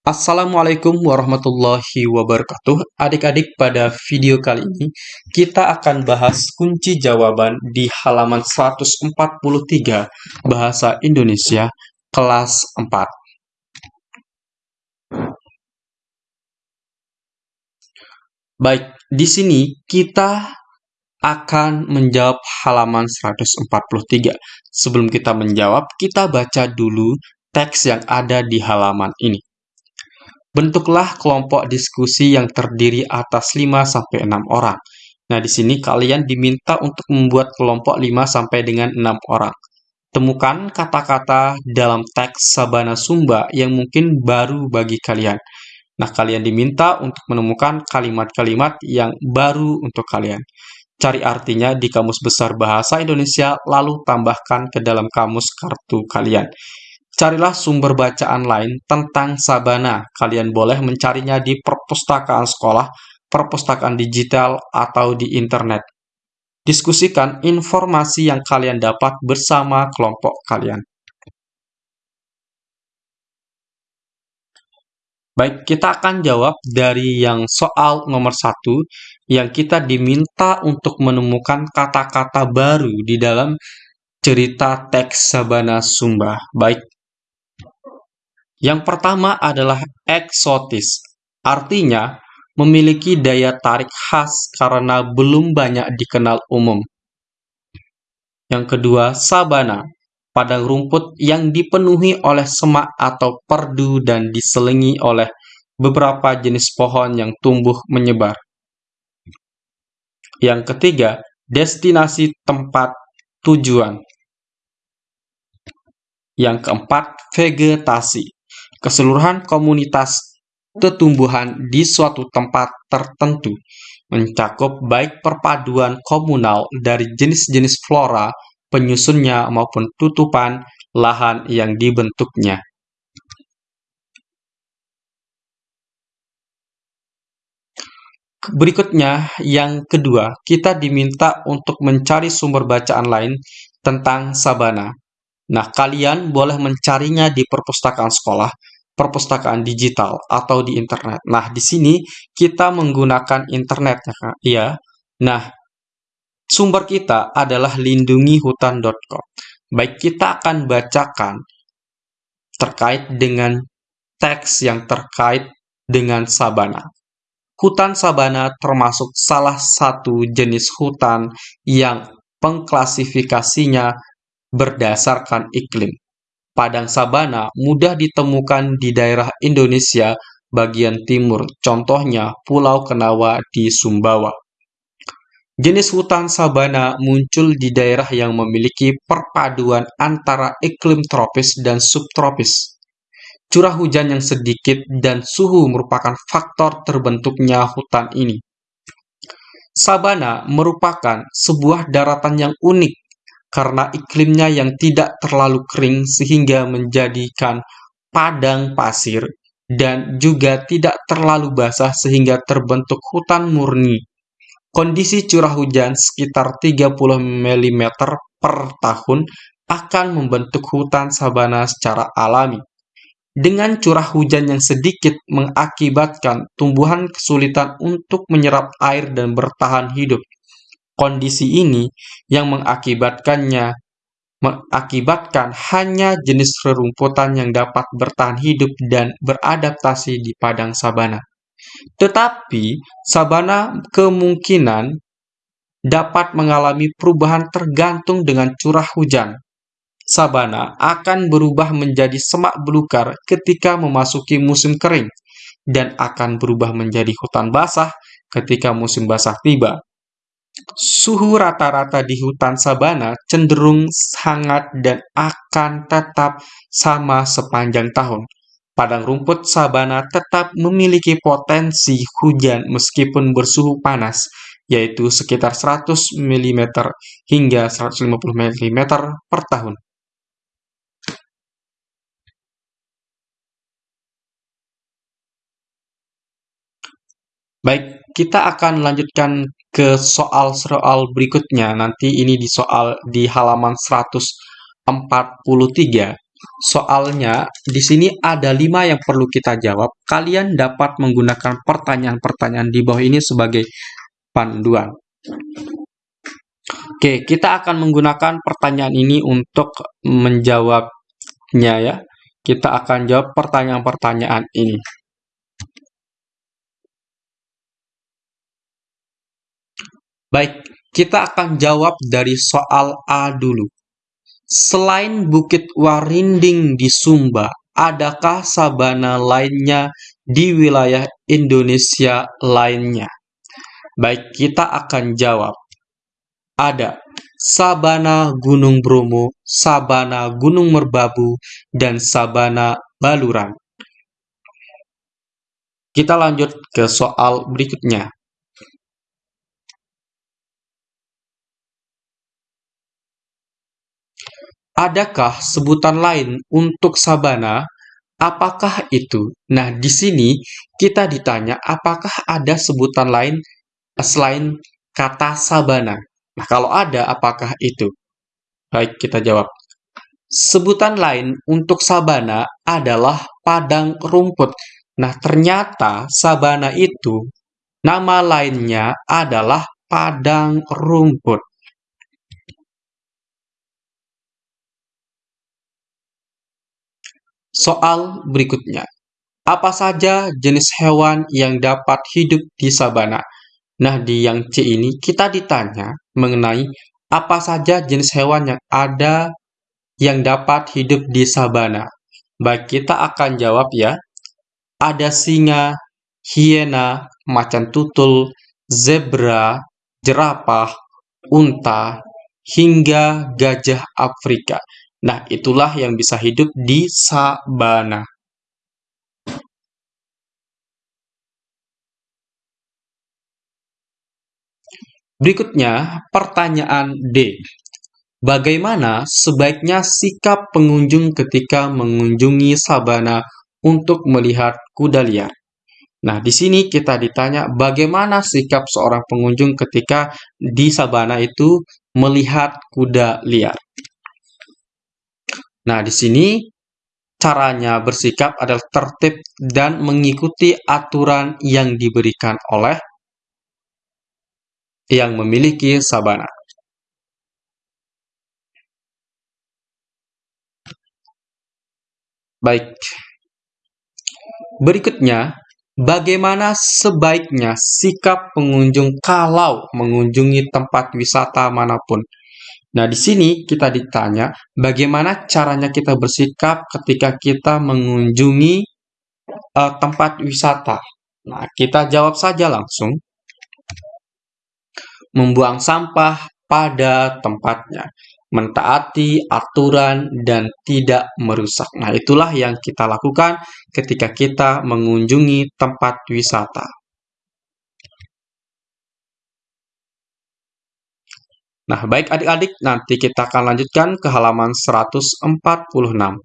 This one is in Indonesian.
Assalamualaikum warahmatullahi wabarakatuh. Adik-adik, pada video kali ini kita akan bahas kunci jawaban di halaman 143 Bahasa Indonesia kelas 4. Baik, di sini kita akan menjawab halaman 143. Sebelum kita menjawab, kita baca dulu teks yang ada di halaman ini. Bentuklah kelompok diskusi yang terdiri atas 5-6 orang. Nah, di sini kalian diminta untuk membuat kelompok 5 sampai dengan 6 orang. Temukan kata-kata dalam teks Sabana Sumba yang mungkin baru bagi kalian. Nah, kalian diminta untuk menemukan kalimat-kalimat yang baru untuk kalian. Cari artinya di Kamus Besar Bahasa Indonesia, lalu tambahkan ke dalam kamus kartu kalian. Carilah sumber bacaan lain tentang Sabana. Kalian boleh mencarinya di perpustakaan sekolah, perpustakaan digital, atau di internet. Diskusikan informasi yang kalian dapat bersama kelompok kalian. Baik, kita akan jawab dari yang soal nomor satu, yang kita diminta untuk menemukan kata-kata baru di dalam cerita teks Sabana Sumba. Baik, yang pertama adalah eksotis, artinya memiliki daya tarik khas karena belum banyak dikenal umum. Yang kedua, sabana, padang rumput yang dipenuhi oleh semak atau perdu dan diselingi oleh beberapa jenis pohon yang tumbuh menyebar. Yang ketiga, destinasi tempat tujuan. Yang keempat, vegetasi keseluruhan komunitas tumbuhan di suatu tempat tertentu, mencakup baik perpaduan komunal dari jenis-jenis flora, penyusunnya maupun tutupan lahan yang dibentuknya. Berikutnya, yang kedua, kita diminta untuk mencari sumber bacaan lain tentang sabana. Nah, kalian boleh mencarinya di perpustakaan sekolah, perpustakaan digital atau di internet. Nah, di sini kita menggunakan internet ya, Kak. Ya. Nah, sumber kita adalah lindungihutan.com. Baik, kita akan bacakan terkait dengan teks yang terkait dengan sabana. Hutan sabana termasuk salah satu jenis hutan yang pengklasifikasinya berdasarkan iklim padang sabana mudah ditemukan di daerah Indonesia bagian timur, contohnya Pulau Kenawa di Sumbawa. Jenis hutan sabana muncul di daerah yang memiliki perpaduan antara iklim tropis dan subtropis. Curah hujan yang sedikit dan suhu merupakan faktor terbentuknya hutan ini. Sabana merupakan sebuah daratan yang unik karena iklimnya yang tidak terlalu kering sehingga menjadikan padang pasir dan juga tidak terlalu basah sehingga terbentuk hutan murni. Kondisi curah hujan sekitar 30 mm per tahun akan membentuk hutan sabana secara alami. Dengan curah hujan yang sedikit mengakibatkan tumbuhan kesulitan untuk menyerap air dan bertahan hidup. Kondisi ini yang mengakibatkannya mengakibatkan hanya jenis rerumputan yang dapat bertahan hidup dan beradaptasi di padang sabana. Tetapi sabana kemungkinan dapat mengalami perubahan tergantung dengan curah hujan. Sabana akan berubah menjadi semak belukar ketika memasuki musim kering dan akan berubah menjadi hutan basah ketika musim basah tiba. Suhu rata-rata di hutan sabana cenderung hangat dan akan tetap sama sepanjang tahun. Padang rumput sabana tetap memiliki potensi hujan meskipun bersuhu panas, yaitu sekitar 100 mm hingga 150 mm per tahun. Baik, kita akan lanjutkan ke soal-soal berikutnya. Nanti ini di soal di halaman 143. soalnya di sini ada lima yang perlu kita jawab. Kalian dapat menggunakan pertanyaan-pertanyaan di bawah ini sebagai panduan. Oke, kita akan menggunakan pertanyaan ini untuk menjawabnya ya. Kita akan jawab pertanyaan-pertanyaan ini. Baik, kita akan jawab dari soal A dulu. Selain Bukit Warinding di Sumba, adakah sabana lainnya di wilayah Indonesia lainnya? Baik, kita akan jawab. Ada sabana Gunung Bromo, sabana Gunung Merbabu, dan sabana Baluran. Kita lanjut ke soal berikutnya. Adakah sebutan lain untuk sabana? Apakah itu? Nah, di sini kita ditanya apakah ada sebutan lain selain kata sabana. Nah, kalau ada, apakah itu? Baik, kita jawab. Sebutan lain untuk sabana adalah padang rumput. Nah, ternyata sabana itu nama lainnya adalah padang rumput. Soal berikutnya. Apa saja jenis hewan yang dapat hidup di sabana? Nah, di yang C ini kita ditanya mengenai apa saja jenis hewan yang ada yang dapat hidup di sabana. Baik, kita akan jawab ya. Ada singa, hiena, macan tutul, zebra, jerapah, unta, hingga gajah Afrika. Nah, itulah yang bisa hidup di sabana. Berikutnya, pertanyaan D. Bagaimana sebaiknya sikap pengunjung ketika mengunjungi sabana untuk melihat kuda liar? Nah, di sini kita ditanya bagaimana sikap seorang pengunjung ketika di sabana itu melihat kuda liar. Nah, di sini caranya bersikap adalah tertib dan mengikuti aturan yang diberikan oleh yang memiliki sabana. Baik. Berikutnya, bagaimana sebaiknya sikap pengunjung kalau mengunjungi tempat wisata mana pun? Nah, di sini kita ditanya bagaimana caranya kita bersikap ketika kita mengunjungi uh, tempat wisata. Nah, kita jawab saja langsung. Membuang sampah pada tempatnya, mentaati aturan dan tidak merusak. Nah, itulah yang kita lakukan ketika kita mengunjungi tempat wisata. Nah, baik adik-adik, nanti kita akan lanjutkan ke halaman 146.